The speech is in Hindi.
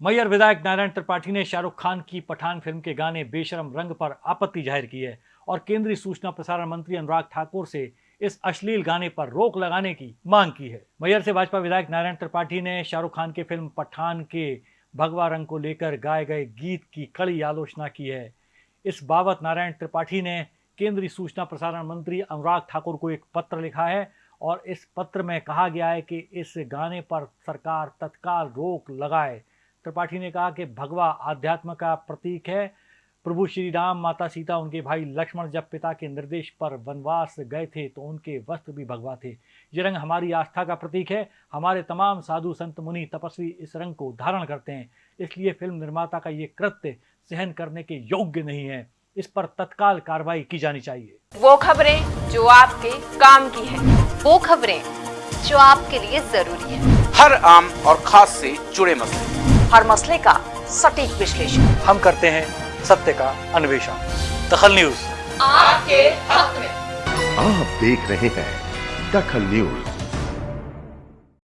मैयर विधायक नारायण त्रिपाठी ने शाहरुख खान की पठान फ़िल्म के गाने बेशरम रंग पर आपत्ति ज़ाहिर की है और केंद्रीय सूचना प्रसारण मंत्री अनुराग ठाकुर से इस अश्लील गाने पर रोक लगाने की मांग की है। मैयर से भाजपा विधायक नारायण त्रिपाठी ने शाहरुख खान के फ़िल्म पठान के भगवा रंग को लेकर गाए गए गीत की कड़ी आलोचना की है। इस बाबत नारायण त्रिपाठी ने केंद्रीय सूचना प्रसारण मंत्री अनुराग ठाकुर को एक पत्र लिखा है और इस पत्र में कहा गया है कि इस गाने पर सरकार तत्काल रोक लगाए त्रिपाठी ने कहा कि भगवा आध्यात्म का प्रतीक है। प्रभु श्री राम माता सीता उनके भाई लक्ष्मण जब पिता के निर्देश पर वनवास गए थे तो उनके वस्त्र भी भगवा थे। ये रंग हमारी आस्था का प्रतीक है। हमारे तमाम साधु संत मुनि तपस्वी इस रंग को धारण करते हैं। इसलिए फ़िल्म निर्माता का ये कृत्य सहन करने के योग्य नहीं है। इस पर तत्काल कार्रवाई की जानी चाहिए। वो खबरें जो आपके काम की है वो खबरें जो आपके लिए ज़रूरी है। हर आम और खास से जुड़े मसले। हर मसले का सटीक विश्लेषण। हम करते हैं सत्य का अन्वेषण। दखल न्यूज़। आपके हक में। आप देख रहे हैं दखल न्यूज़।